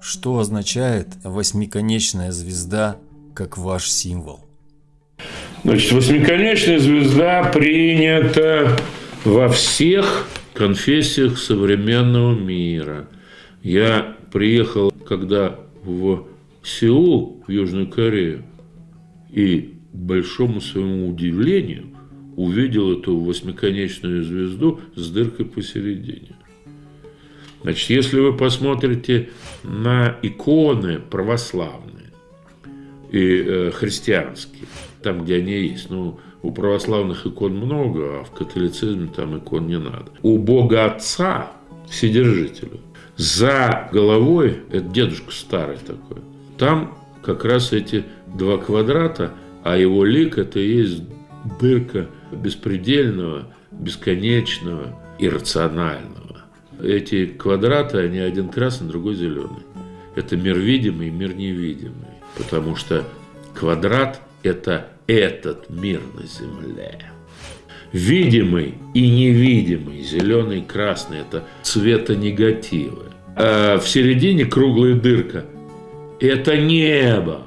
Что означает восьмиконечная звезда как ваш символ? Значит, восьмиконечная звезда принята во всех конфессиях современного мира. Я приехал, когда в Сеул, в Южную Корею, и большому своему удивлению увидел эту восьмиконечную звезду с дыркой посередине. Значит, если вы посмотрите на иконы православные и э, христианские, там, где они есть, ну, у православных икон много, а в католицизме там икон не надо. У Бога Отца, Вседержителя, за головой, это дедушка старый такой, там как раз эти два квадрата, а его лик – это и есть дырка беспредельного, бесконечного, иррационального. Эти квадраты, они один красный, другой зеленый. Это мир видимый и мир невидимый. Потому что квадрат – это этот мир на Земле. Видимый и невидимый, зеленый и красный – это цвета негативы. А в середине круглая дырка – это небо.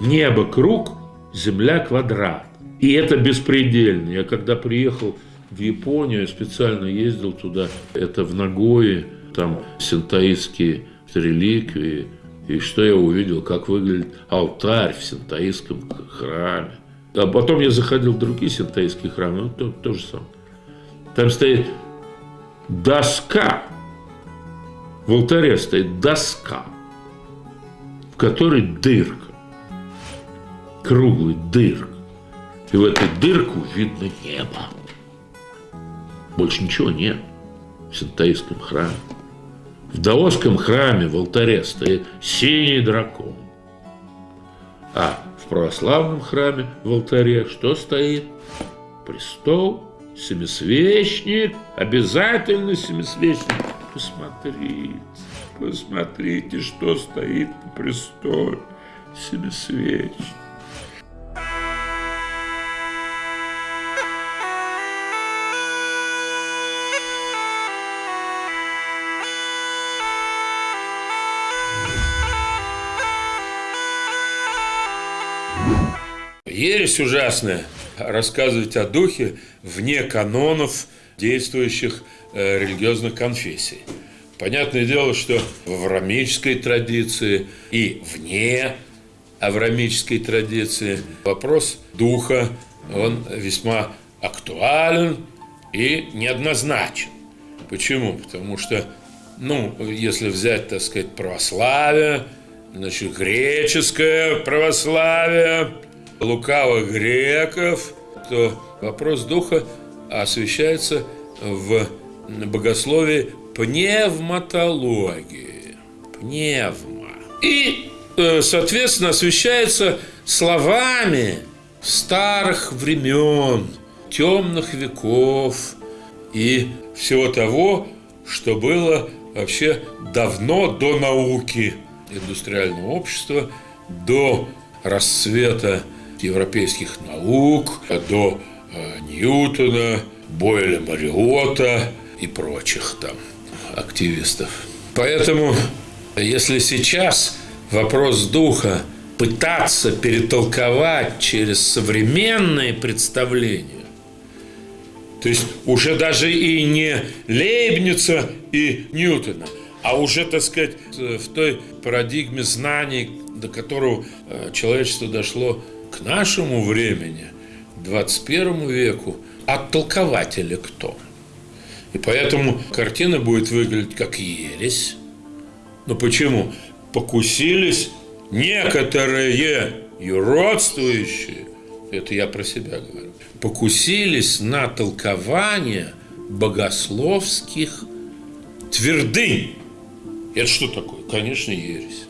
Небо – круг, земля – квадрат. И это беспредельно. Я когда приехал в Японию, специально ездил туда, это в Нагое, там синтаистские реликвии. И что я увидел, как выглядит алтарь в синтаистском храме. А потом я заходил в другие синтаистские храмы, ну, то, то же самое. Там стоит доска, в алтаре стоит доска, в которой дырка, круглый дырка. И в эту дырку видно небо. Больше ничего нет в синтаистском храме. В даосском храме в алтаре стоит синий дракон. А в православном храме в алтаре что стоит? Престол, семисвечник, обязательно семисвечник. Посмотрите, посмотрите, что стоит на престоле. Семисвечник. Ересь ужасная рассказывать о духе вне канонов действующих э, религиозных конфессий. Понятное дело, что в аврамической традиции и вне аврамической традиции вопрос духа, он весьма актуален и неоднозначен. Почему? Потому что, ну, если взять, так сказать, православие, значит, греческое православие – лукавых греков, то вопрос духа освещается в богословии пневматологии. Пневма. И, э, соответственно, освещается словами старых времен, темных веков и всего того, что было вообще давно до науки индустриального общества, до расцвета европейских наук до э, Ньютона, Бойля Мариота и прочих там активистов. Поэтому, если сейчас вопрос духа пытаться перетолковать через современные представления, то есть уже даже и не Лейбница и Ньютона, а уже, так сказать, в той парадигме знаний, до которого э, человечество дошло к нашему времени, 21 веку, оттолкователи кто? И поэтому картина будет выглядеть как ересь. Но почему? Покусились некоторые юродствующие, это я про себя говорю, покусились на толкование богословских твердынь. Это что такое? Конечно, ересь.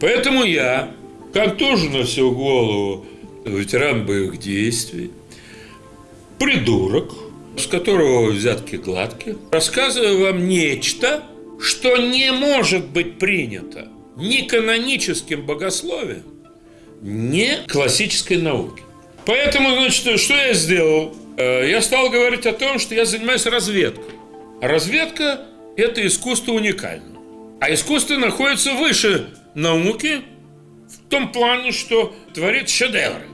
Поэтому я, как тоже на всю голову ветеран боевых действий, придурок, с которого взятки гладкие, рассказываю вам нечто, что не может быть принято ни каноническим богословием, ни классической науке. Поэтому, значит, что я сделал? Э, я стал говорить о том, что я занимаюсь разведкой. Разведка – это искусство уникальное. А искусство находится выше науки в том плане, что творит шедевры.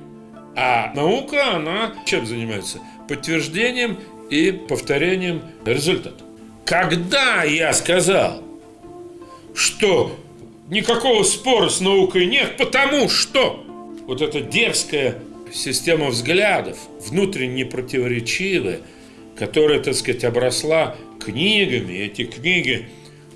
А наука, она чем занимается? Подтверждением и повторением результата. Когда я сказал, что никакого спора с наукой нет, потому что вот эта дерзкая система взглядов, внутренне противоречивая, которая, так сказать, обросла книгами, эти книги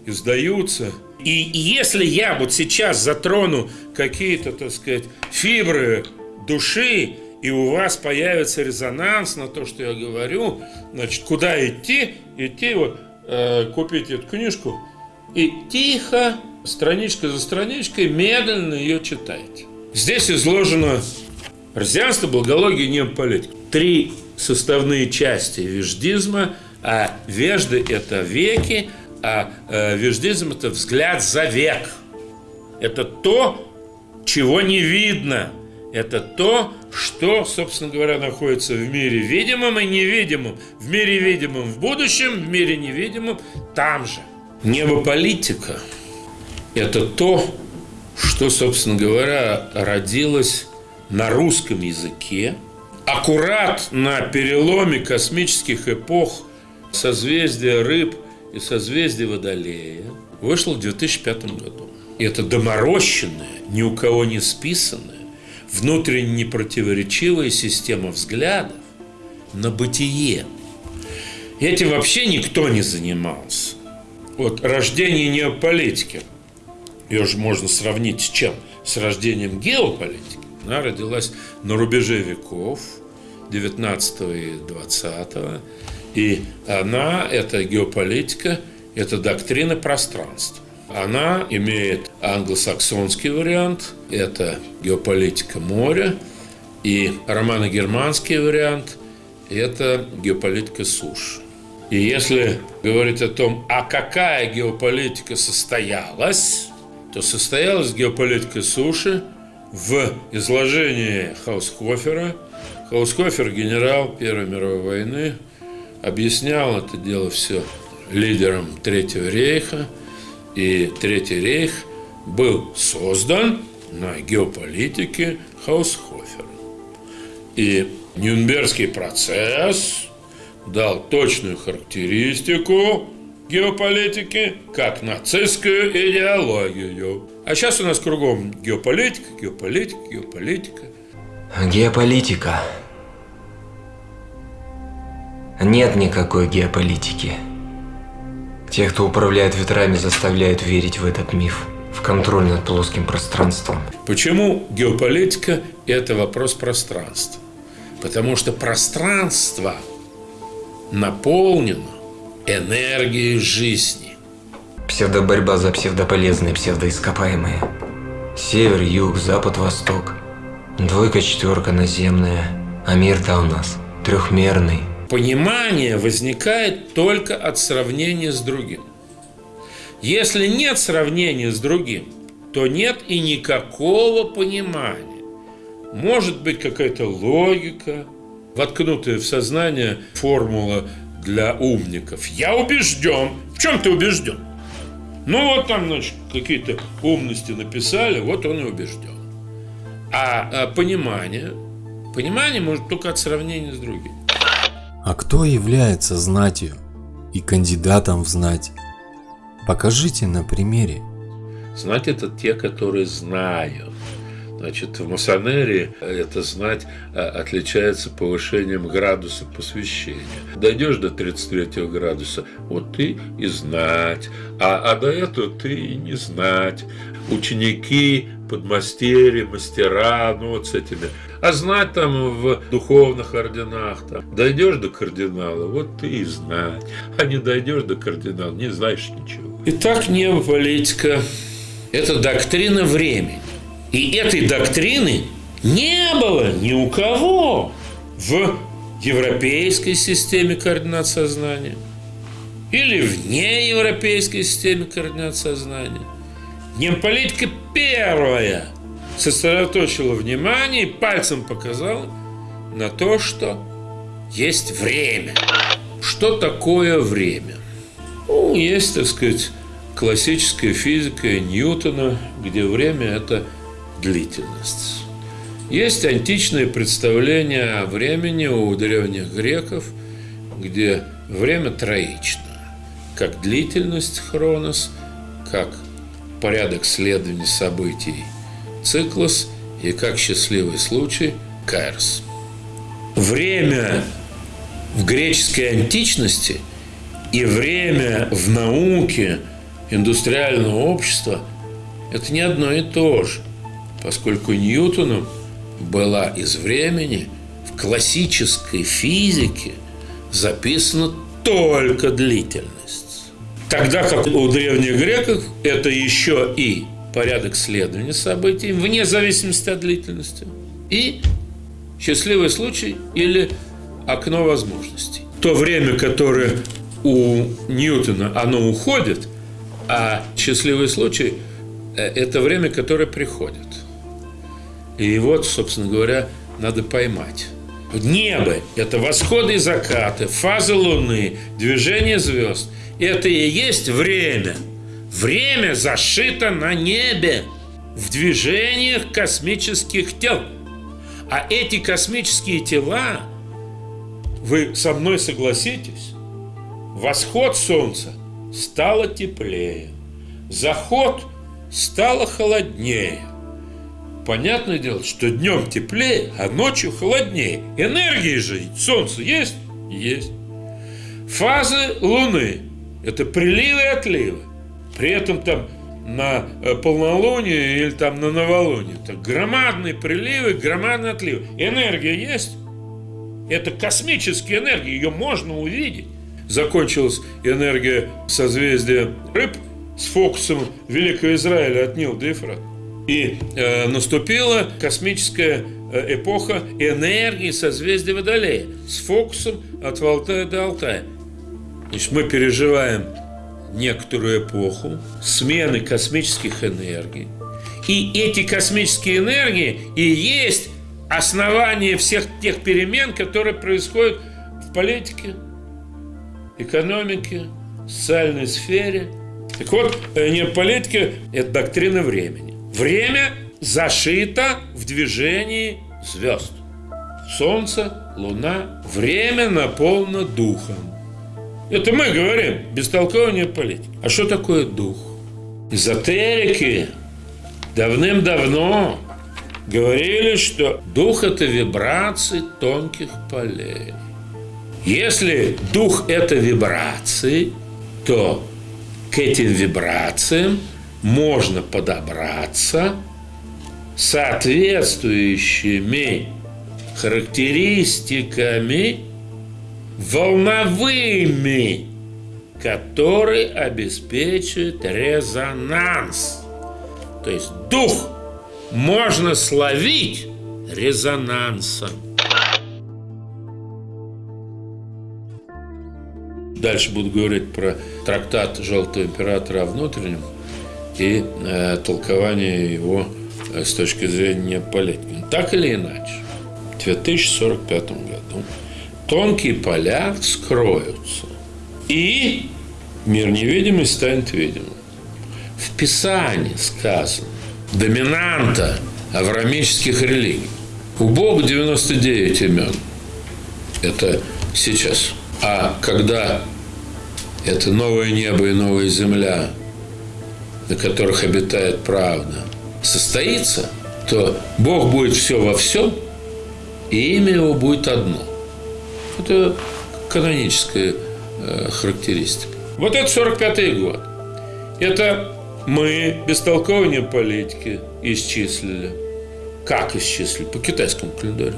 издаются. И если я вот сейчас затрону какие-то, так сказать, фибры души, и у вас появится резонанс на то, что я говорю, значит, куда идти? Идти вот, э, купить эту книжку и тихо, страничка за страничкой, медленно ее читайте. Здесь изложено христианство, благология, неополитика. Три составные части веждизма, а вежды – это веки, а э, веждизм – это взгляд за век. Это то, чего не видно. Это то, что, собственно говоря, находится в мире видимом и невидимом. В мире видимом в будущем, в мире невидимом там же. Небополитика – это то, что, собственно говоря, родилось на русском языке, аккурат на переломе космических эпох созвездия рыб и созвездия Водолея, вышло в 2005 году. И это доморощенная, ни у кого не списанная, внутренне противоречивая система взглядов на бытие. Этим вообще никто не занимался. Вот рождение неополитики, ее же можно сравнить с чем? С рождением геополитики. Она родилась на рубеже веков, 19 и 20 и она, это геополитика, это доктрина пространства. Она имеет англосаксонский вариант, это геополитика моря, и романо-германский вариант – это геополитика суши. И если говорить о том, а какая геополитика состоялась, то состоялась геополитика суши в изложении Хаускофера. Хаускофер – генерал Первой мировой войны, объяснял это дело все лидером Третьего рейха, и Третий рейх был создан на геополитике Хаусхофера. И Нюрнбергский процесс дал точную характеристику геополитики как нацистскую идеологию. А сейчас у нас кругом геополитика, геополитика, геополитика. Геополитика. Нет никакой геополитики. Те, кто управляет ветрами, заставляют верить в этот миф, в контроль над плоским пространством. Почему геополитика – это вопрос пространства? Потому что пространство наполнено энергией жизни. Псевдоборьба за псевдополезные, псевдоископаемые. Север, юг, запад, восток. Двойка, четверка наземная. А мир-то у нас трехмерный. Понимание возникает только от сравнения с другим. Если нет сравнения с другим, то нет и никакого понимания. Может быть какая-то логика, воткнутая в сознание формула для умников. Я убежден. В чем ты убежден? Ну вот там, значит, какие-то умности написали, вот он и убежден. А, а понимание, понимание может только от сравнения с другим. А кто является знатью и кандидатом в знать? Покажите на примере. Знать это те, которые знают. Значит, в масонерии это знать а, отличается повышением градуса посвящения. Дойдешь до 33 градуса, вот ты и знать, а, а до этого ты и не знать. Ученики, подмастерья, мастера, ну вот с этими. А знать там в духовных орденах, там, дойдешь до кардинала, вот ты и знать. А не дойдешь до кардинала, не знаешь ничего. Итак, неополитика – это доктрина времени. И этой доктрины не было ни у кого в европейской системе координат сознания или в неевропейской системе координат сознания. Немполитика первая сосредоточила внимание и пальцем показала на то, что есть время. Что такое время? Ну, есть, так сказать, классической физикой Ньютона, где время – это длительность. Есть античные представления о времени у древних греков, где время троично, как длительность хронос, как порядок следования событий циклос и как счастливый случай кайрос. Время в греческой античности и время в науке индустриального общества – это не одно и то же, поскольку Ньютону была из времени в классической физике записана только длительность. Тогда как у древних греков это еще и порядок следования событий вне зависимости от длительности и счастливый случай или окно возможностей. То время, которое у Ньютона, оно уходит, а счастливый случай – это время, которое приходит. И вот, собственно говоря, надо поймать. Небо – это восходы и закаты, фазы Луны, движение звезд. Это и есть время. Время зашито на небе, в движениях космических тел. А эти космические тела, вы со мной согласитесь, восход Солнца стало теплее, заход стало холоднее – понятное дело, что днем теплее, а ночью холоднее. Энергии же Солнце есть? Есть. Фазы Луны – это приливы и отливы. При этом там на э, полнолуние или там на новолуние. Это громадные приливы, громадные отливы. Энергия есть? Это космическая энергия, ее можно увидеть. Закончилась энергия созвездия рыб с фокусом Великого Израиля от Нил до. И э, наступила космическая э, эпоха энергии созвездия Водолея с фокусом от Алтая до Алтая. Значит, мы переживаем некоторую эпоху смены космических энергий. И эти космические энергии и есть основание всех тех перемен, которые происходят в политике, экономике, социальной сфере. Так вот, э, не политика – это доктрина времени. Время зашито в движении звезд. Солнце, Луна. Время наполнено духом. Это мы говорим, бестолкование политики. А что такое дух? Эзотерики давным-давно говорили, что дух – это вибрации тонких полей. Если дух – это вибрации, то к этим вибрациям – можно подобраться соответствующими характеристиками волновыми, которые обеспечивают резонанс. То есть дух можно словить резонансом. Дальше буду говорить про трактат Желтого Императора о внутреннем и э, толкование его э, с точки зрения политики. Так или иначе, в 2045 году тонкие поля вскроются, и мир невидимый станет видимым. В Писании сказано, доминанта аврамических религий. У Бога 99 имен. Это сейчас. А когда это новое небо и новая земля на которых обитает правда, состоится, то Бог будет все во всем, и имя его будет одно. Это каноническая э, характеристика. Вот это 45-й год. Это мы бестолкование политики исчислили. Как исчислили? По китайскому календарю.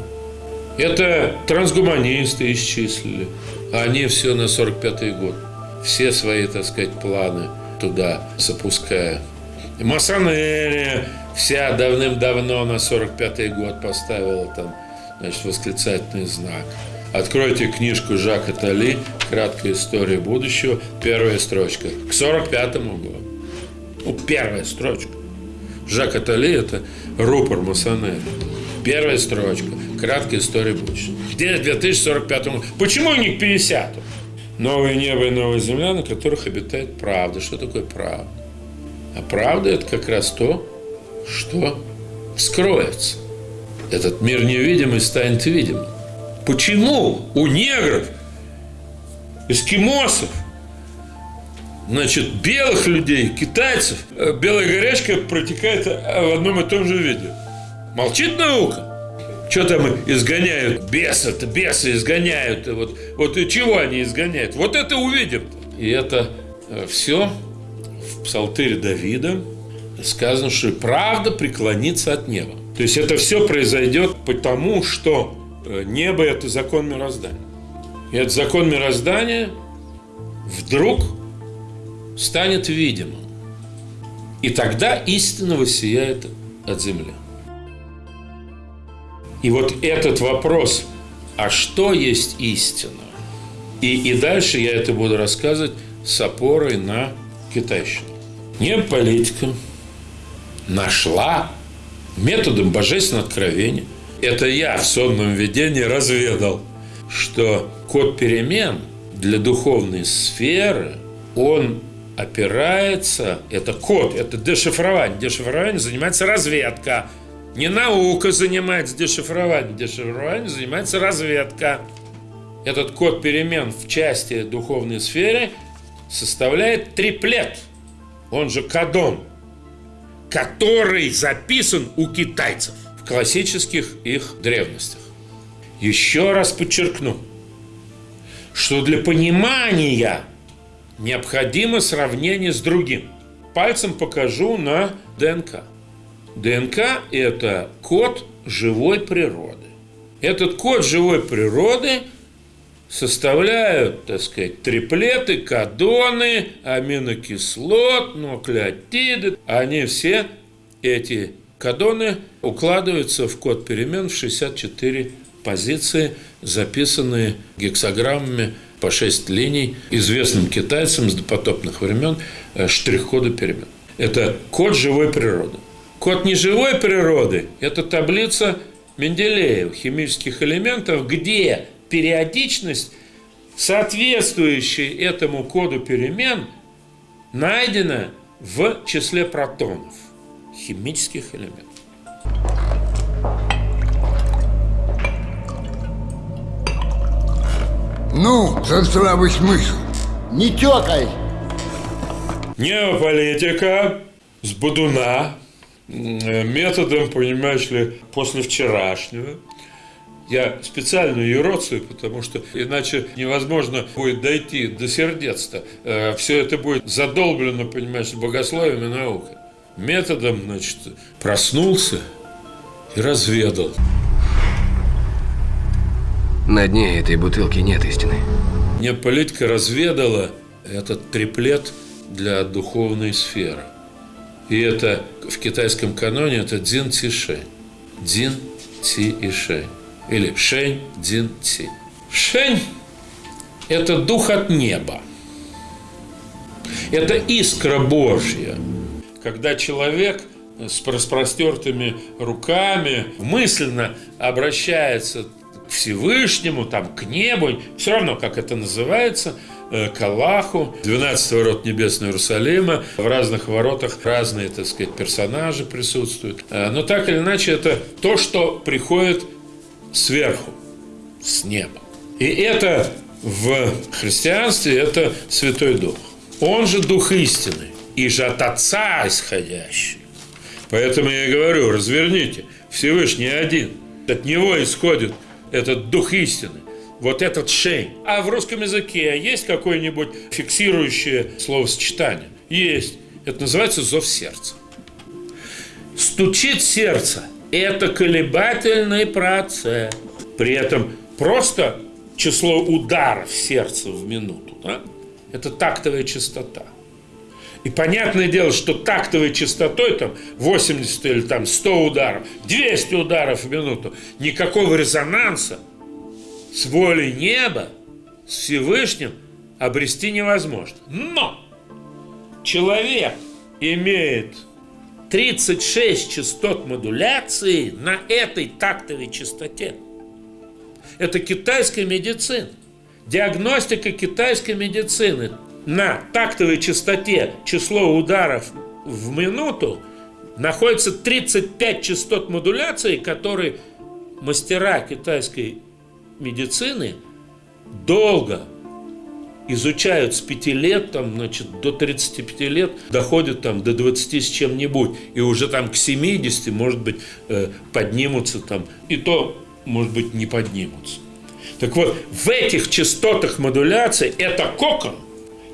Это трансгуманисты исчислили. Они все на 45-й год. Все свои, так сказать, планы – туда запуская. Масонерия вся давным-давно на 45-й год поставила там значит, восклицательный знак. Откройте книжку Жака Тали «Краткая история будущего», первая строчка, к 45-му году. Ну, первая строчка. Жак Атали – это рупор масонерии. Первая строчка. Краткая история будущего. Где 2045 Почему не к 50 -му? новое небо и новая земля, на которых обитает правда. Что такое правда? А правда – это как раз то, что вскроется. Этот мир невидимый станет видимым. Почему у негров, эскимосов, значит, белых людей, китайцев, э, белая горячка протекает э, в одном и том же виде? Молчит наука? Что там изгоняют? Бесы-то, бесы изгоняют. Вот, вот и чего они изгоняют? Вот это увидим. И это э, все в псалтыре Давида сказано, что правда преклонится от неба. То есть это все произойдет потому, что небо – это закон мироздания. И этот закон мироздания вдруг станет видимым. И тогда истина воссияет от земли. И вот этот вопрос, а что есть истина? И, и дальше я это буду рассказывать с опорой на китайщину. Не политика нашла методом божественного откровения. Это я в сонном видении разведал, что код перемен для духовной сферы, он опирается, это код, это дешифрование. Дешифрование занимается разведка. Не наука занимается дешифрованием, дешифрованием занимается разведка. Этот код перемен в части духовной сферы составляет триплет, он же кадон, который записан у китайцев классических их древностях. Еще раз подчеркну, что для понимания необходимо сравнение с другим. Пальцем покажу на ДНК. ДНК – это код живой природы. Этот код живой природы составляют, так сказать, триплеты, кадоны, аминокислот, нуклеотиды. Они все, эти кадоны, укладываются в код перемен в 64 позиции, записанные гексограммами по 6 линий известным китайцам с допотопных времен э, штрих-кода перемен. Это код живой природы. Код неживой природы – это таблица Менделеева химических элементов, где периодичность, соответствующая этому коду перемен, найдена в числе протонов химических элементов. Ну, за здравый смысл. Не тёкай! Неополитика с Будуна методом, понимаешь ли, после вчерашнего. Я специально ее роцию, потому что иначе невозможно будет дойти до сердец-то. Э, Все это будет задолблено, понимаешь, богословием и наукой. Методом, значит, проснулся и разведал. На дне этой бутылки нет истины. Мне политика разведала этот триплет для духовной сферы. И это в китайском каноне это Дин Ти Шэнь. Дин Ти и Шэнь. Или Шэнь Дин Ти. Шэнь – это дух от неба. Это искра Божья. Когда человек с распростертыми руками мысленно обращается к Всевышнему, там, к небу, все равно, как это называется – Э, к Аллаху, 12 ворот Небесного Иерусалима. В разных воротах разные, так сказать, персонажи присутствуют. Э, но так или иначе, это то, что приходит сверху, с неба. И это в христианстве это Святой Дух. Он же Дух истины, и же от Отца исходящий. Поэтому я говорю, разверните, Всевышний один. От него исходит этот Дух истины вот этот шей. А в русском языке есть какое-нибудь фиксирующее словосочетание? Есть. Это называется зов сердца. Стучит сердце. Это колебательный процесс. При этом просто число ударов сердца в минуту. Да? Это тактовая частота. И понятное дело, что тактовой частотой там 80 или там 100 ударов, 200 ударов в минуту, никакого резонанса с волей неба, с Всевышним обрести невозможно. Но человек имеет 36 частот модуляции на этой тактовой частоте. Это китайская медицина. диагностика китайской медицины на тактовой частоте число ударов в минуту находится 35 частот модуляции, которые мастера китайской медицины долго изучают с 5 лет, там, значит, до 35 лет, доходят там до 20 с чем-нибудь, и уже там к 70, может быть, э, поднимутся там, и то, может быть, не поднимутся. Так вот, в этих частотах модуляции это кокон.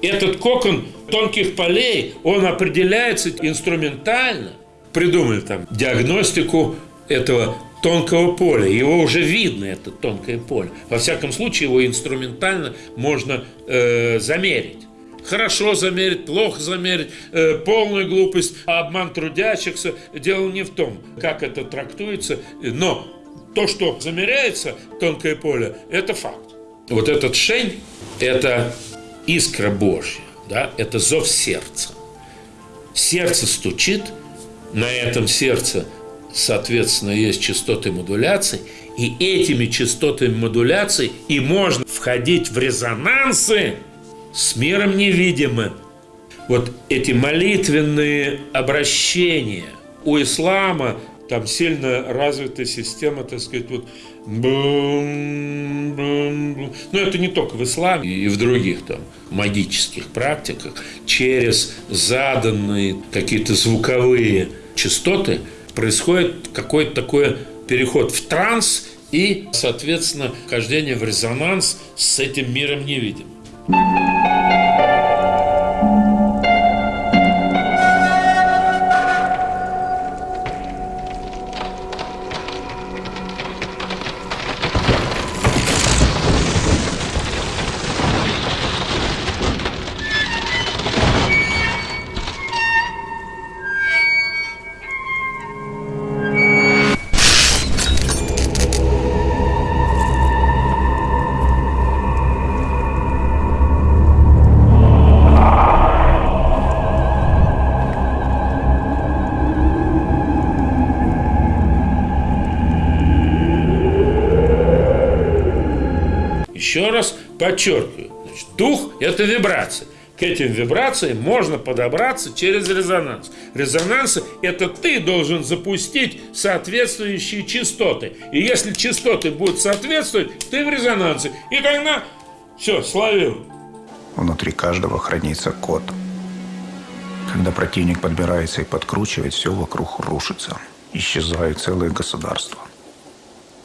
Этот кокон тонких полей, он определяется инструментально. Придумали там диагностику этого тонкого поля. Его уже видно, это тонкое поле. Во всяком случае, его инструментально можно э, замерить. Хорошо замерить, плохо замерить, э, полная глупость, а обман трудящихся. Дело не в том, как это трактуется, но то, что замеряется, тонкое поле, это факт. Вот этот шень – это искра Божья, да? это зов сердца. Сердце стучит, на этом сердце соответственно, есть частоты модуляции, и этими частотами модуляции и можно входить в резонансы с миром невидимым. Вот эти молитвенные обращения у ислама там сильно развита система, так сказать, вот бум, бум, бум. Но это не только в исламе и в других там магических практиках. Через заданные какие-то звуковые частоты – происходит какой-то такой переход в транс и, соответственно, вхождение в резонанс с этим миром невидимым. Подчеркиваю, значит, дух – это вибрация. К этим вибрациям можно подобраться через резонанс. Резонанс – это ты должен запустить соответствующие частоты. И если частоты будут соответствовать, ты в резонансе. И тогда все, словил. Внутри каждого хранится код. Когда противник подбирается и подкручивает, все вокруг рушится. Исчезают целые государства.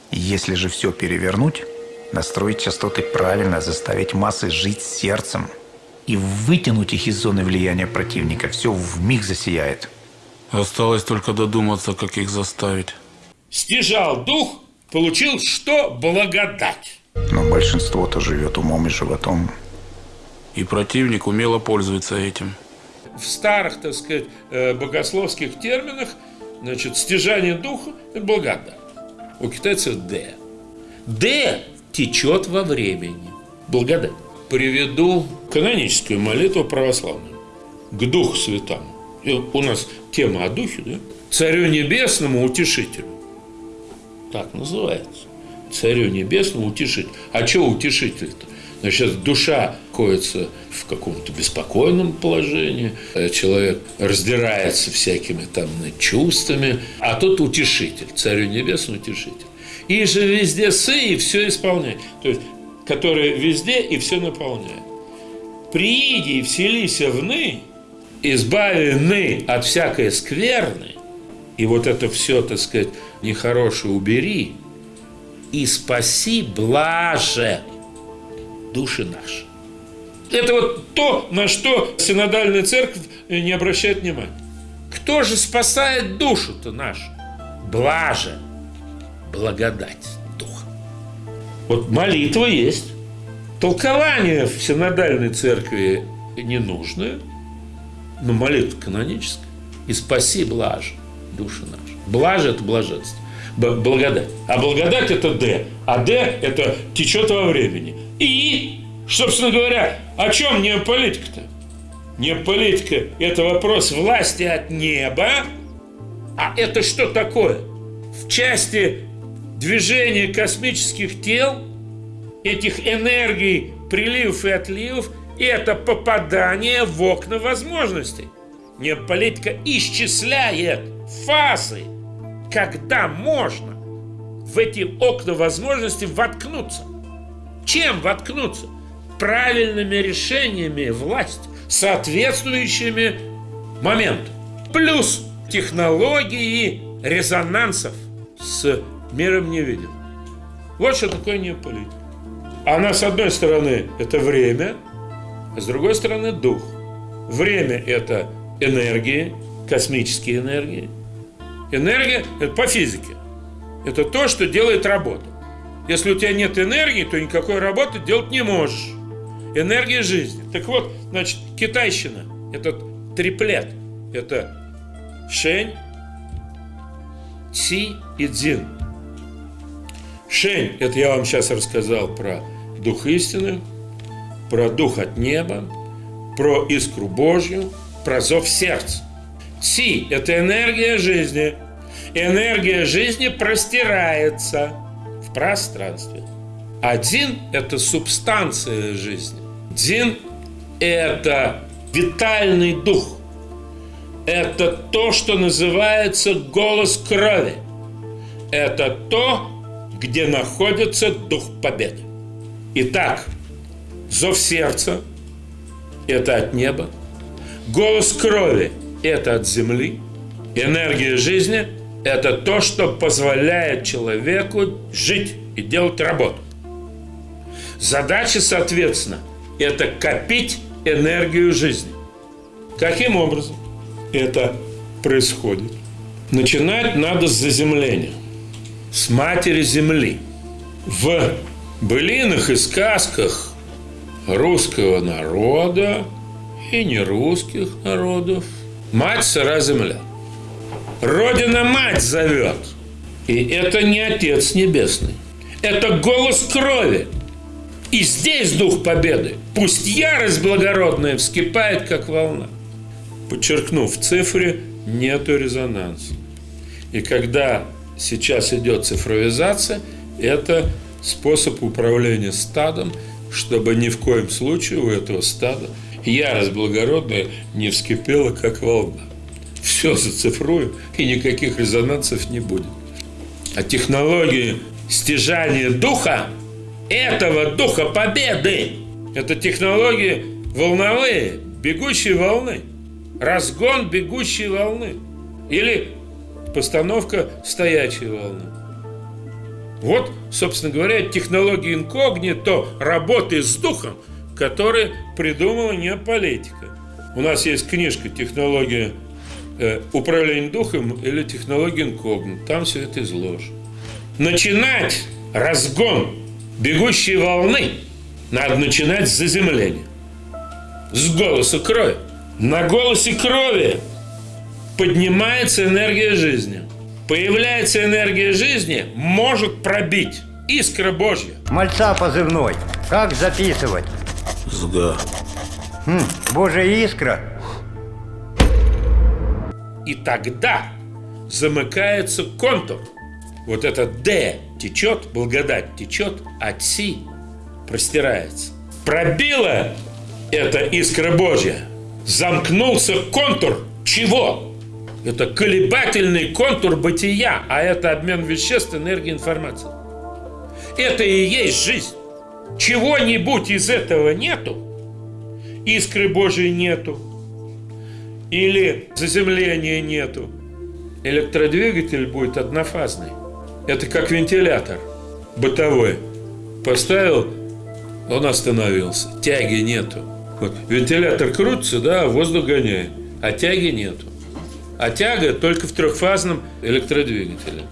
Если же все перевернуть, настроить частоты правильно, заставить массы жить сердцем и вытянуть их из зоны влияния противника, все в миг засияет. Осталось только додуматься, как их заставить. Стяжал дух, получил что? Благодать. Но большинство-то живет умом и животом. И противник умело пользуется этим. В старых, так сказать, э, богословских терминах, значит, стяжание духа – это благодать. У китайцев – «д». «Д» течет во времени. Благодать. Приведу каноническую молитву православную. К Духу Святому. И у нас тема о Духе, да? Царю Небесному Утешителю. Так называется. Царю Небесному Утешителю. А что Утешитель-то? Значит, душа находится в каком-то беспокойном положении, э, человек раздирается всякими там чувствами, а тот утешитель, Царю Небесному утешитель. И же везде сы и все исполняет. То есть, который везде и все наполняет. Прииди и вселися в ны, избави ны от всякой скверны, и вот это все, так сказать, нехорошее убери, и спаси блаже души наши. Это вот то, на что синодальная церковь не обращает внимания. Кто же спасает душу-то нашу? Блаже, благодать Духа. Вот молитва есть. Толкование в синодальной церкви не нужное, но молитва каноническая. И спаси блаже души наши. Блаже – это блаженство. Благодать. А благодать – это Д. А Д – это течет во времени. И, собственно говоря, о чем неополитика-то? Неополитика – это вопрос власти от неба. А это что такое? В части движения космических тел, этих энергий приливов и отливов – это попадание в окна возможностей. Неополитика исчисляет фазы, когда можно в эти окна возможностей воткнуться. Чем воткнуться? Правильными решениями власти, соответствующими моменту. Плюс технологии резонансов с миром невидимым. Вот что такое неополитика. Она, с одной стороны, это время, а с другой стороны, дух. Время – это энергии, космические энергии. Энергия – это по физике. Это то, что делает работу. Если у тебя нет энергии, то никакой работы делать не можешь. Энергия жизни. Так вот, значит, китайщина – это триплет. Это шень, ци и дзин. Шень – это я вам сейчас рассказал про дух истины, про дух от неба, про искру Божью, про зов сердца. Ци – это энергия жизни. Энергия жизни простирается в пространстве. Один – это субстанция жизни. Дин – это витальный дух. Это то, что называется голос крови. Это то, где находится дух победы. Итак, зов сердца – это от неба. Голос крови – это от земли. Энергия жизни – это то, что позволяет человеку жить и делать работу. Задача, соответственно, это копить энергию жизни. Каким образом это происходит? Начинать надо с заземления, с матери земли. В былинах и сказках русского народа и нерусских народов мать сыра земля. Родина мать зовет. И это не Отец Небесный. Это голос крови. И здесь дух победы. Пусть ярость благородная вскипает, как волна. Подчеркнув в цифре, нету резонанса. И когда сейчас идет цифровизация, это способ управления стадом, чтобы ни в коем случае у этого стада ярость благородная не вскипела, как волна. Все зацифруем, и никаких резонансов не будет. А технологии стяжания духа, этого духа победы, это технологии волновые, бегущие волны, разгон бегущей волны или постановка стоячей волны. Вот, собственно говоря, технология инкогнито работы с духом, которые придумала неополитика. У нас есть книжка «Технология э, управления духом» или «Технология инкогнито». Там все это изложено. Начинать разгон бегущей волны надо начинать с заземления. С голоса крови. На голосе крови поднимается энергия жизни – Появляется энергия жизни, может пробить искра Божья. Мальца позывной. Как записывать? СГА. Хм, Божья искра. И тогда замыкается контур. Вот это Д течет, благодать течет, а Си простирается. Пробила эта искра Божья. Замкнулся контур чего? Это колебательный контур бытия, а это обмен веществ, энергии, информации. Это и есть жизнь. Чего-нибудь из этого нету, искры Божьей нету, или заземления нету, электродвигатель будет однофазный. Это как вентилятор бытовой. Поставил, он остановился. Тяги нету. Вот, вентилятор крутится, да, воздух гоняет, а тяги нету. А тяга только в трехфазном электродвигателе.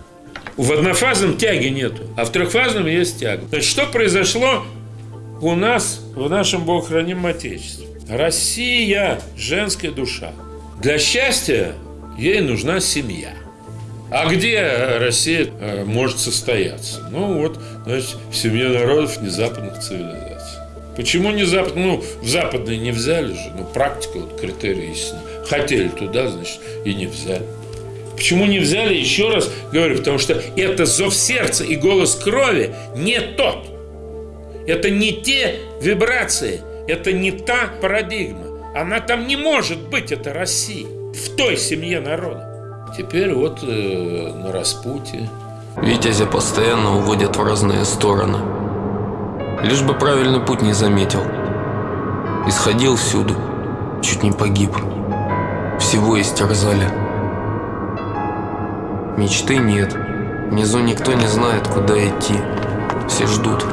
В однофазном тяги нету, а в трехфазном есть тяга. Значит, что произошло у нас в нашем Богохранимом Отечестве? Россия – женская душа. Для счастья ей нужна семья. А где Россия э, может состояться? Ну вот, значит, в семье народов незападных цивилизаций. Почему не запад? Ну, в западные не взяли же. Ну, практика, вот критерии истины. Хотели туда, значит, и не взяли. Почему не взяли? Еще раз говорю, потому что это зов сердца и голос крови не тот. Это не те вибрации, это не та парадигма. Она там не может быть, это Россия, в той семье народа. Теперь вот э, на распутье. Витязя постоянно уводят в разные стороны. Лишь бы правильный путь не заметил. Исходил всюду, чуть не погиб. Всего истерзали. Мечты нет. Внизу никто не знает, куда идти. Все ждут.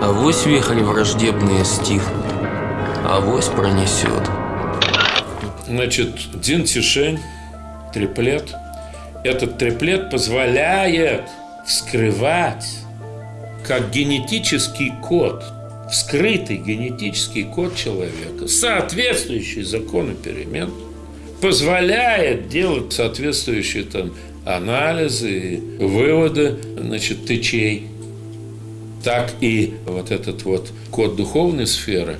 А вось вихрь враждебные стихнут. А вось пронесет. Значит, Дин Тишень, триплет. Этот триплет позволяет вскрывать как генетический код, вскрытый генетический код человека, соответствующий закону перемен, позволяет делать соответствующие там анализы, выводы, значит, тычей. Так и вот этот вот код духовной сферы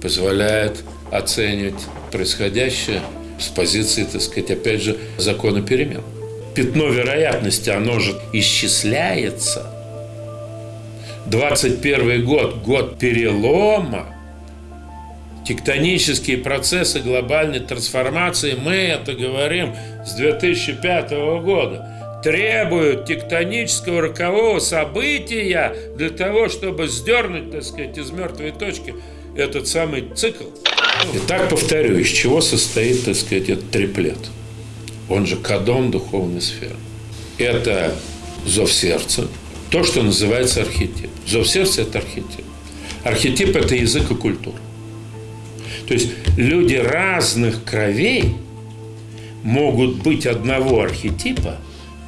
позволяет оценивать происходящее с позиции, так сказать, опять же, закона перемен. Пятно вероятности, оно же исчисляется. 21 год, год перелома, тектонические процессы глобальной трансформации, мы это говорим с 2005 года, требуют тектонического рокового события для того, чтобы сдернуть, так сказать, из мертвой точки этот самый цикл. Итак, повторю, из чего состоит, так сказать, этот триплет? Он же кадон духовной сферы. Это зов сердца, то, что называется архетип. Зов сердца – это архетип. Архетип – это язык и культура. То есть люди разных кровей могут быть одного архетипа,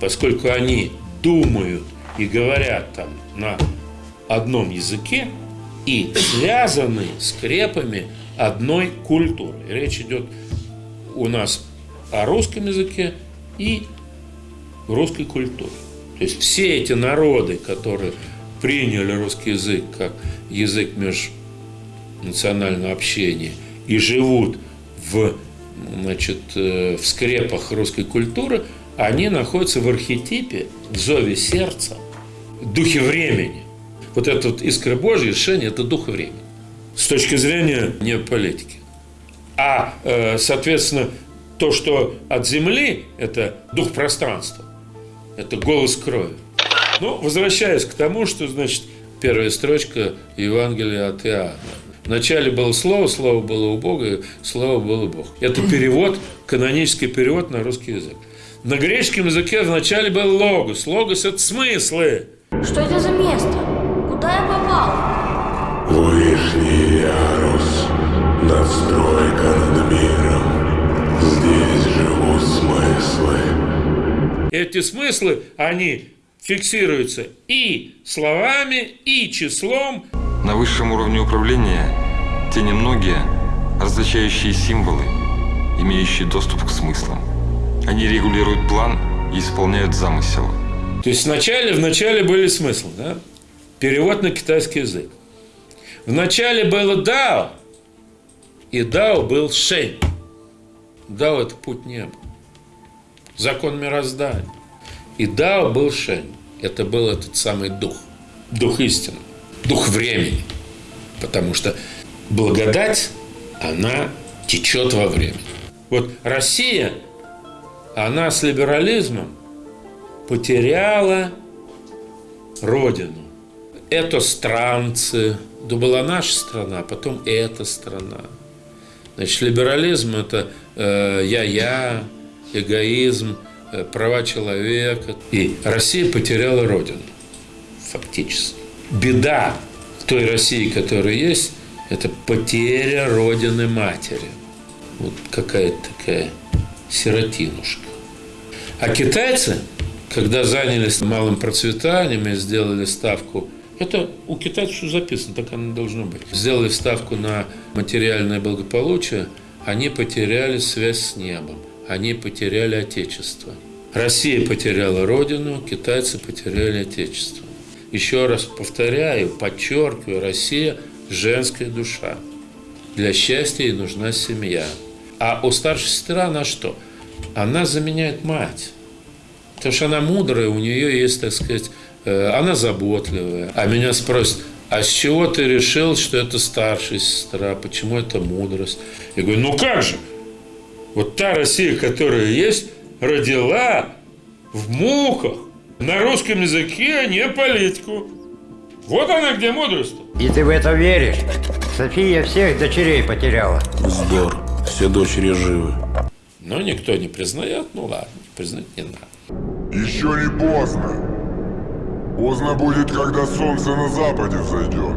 поскольку они думают и говорят там на одном языке и связаны скрепами одной культуры. Речь идет у нас о русском языке и русской культуре. То есть все эти народы, которые приняли русский язык как язык межнационального общения и живут в, значит, э, в скрепах русской культуры, они находятся в архетипе, в зове сердца, в духе времени. Вот это вот искра Божья, решение – это дух времени с точки зрения неополитики. А, э, соответственно, то, что от земли – это дух пространства, это голос крови. Ну, возвращаясь к тому, что, значит, первая строчка Евангелия от Иоанна. Вначале было слово, слово было у Бога, слово было Бог. Это перевод, канонический перевод на русский язык. На греческом языке вначале был логос. Логос – это смыслы. Что это за место? Куда я попал? Вышний ярус, надстройка над миром. Здесь живут смыслы. Эти смыслы, они фиксируются и словами, и числом. На высшем уровне управления те немногие, различающие символы, имеющие доступ к смыслам. Они регулируют план и исполняют замысел. То есть вначале, вначале были смыслы, да? Перевод на китайский язык. Вначале было Дао, и Дао был Шень. Дао – это путь неба. Закон мироздания. И Дао был Шень. Это был этот самый дух. Дух истины. Дух времени. Потому что благодать, она течет во времени. Вот Россия, она с либерализмом потеряла родину. Это странцы, да была наша страна, а потом эта страна. Значит, либерализм – это э, я-я, эгоизм – Э, права человека. И Россия потеряла родину, фактически. Беда той России, которая есть, это потеря родины матери. Вот какая-то такая сиротинушка. А китайцы, когда занялись малым процветанием и сделали ставку это у китайцев все записано, так оно должно быть. Сделали ставку на материальное благополучие, они потеряли связь с небом они потеряли Отечество. Россия потеряла Родину, китайцы потеряли Отечество. Еще раз повторяю, подчеркиваю, Россия – женская душа. Для счастья ей нужна семья. А у старшей сестры она что? Она заменяет мать. Потому что она мудрая, у нее есть, так сказать, э, она заботливая. А меня спросят, а с чего ты решил, что это старшая сестра? Почему это мудрость? Я говорю, ну как же? Вот та Россия, которая есть, родила в муках на русском языке, а не политику. Вот она где мудрость. И ты в это веришь? София всех дочерей потеряла. Вздор. Все дочери живы. Но никто не признает, ну ладно, признать не надо. Еще не поздно. Поздно будет, когда солнце на западе взойдет.